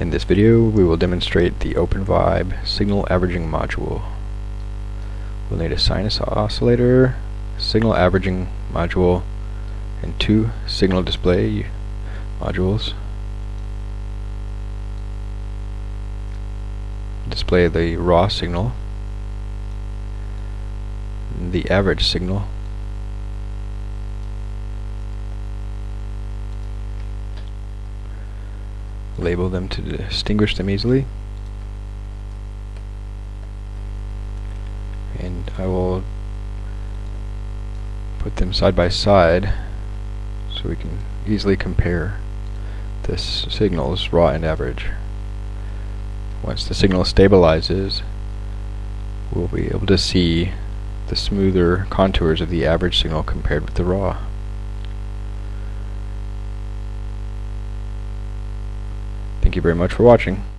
In this video we will demonstrate the OpenVibe signal averaging module. We'll need a sinus oscillator, signal averaging module, and two signal display modules. Display the raw signal, the average signal, label them to distinguish them easily. And I will put them side by side so we can easily compare this signals raw and average. Once the signal stabilizes, we'll be able to see the smoother contours of the average signal compared with the raw. Thank you very much for watching.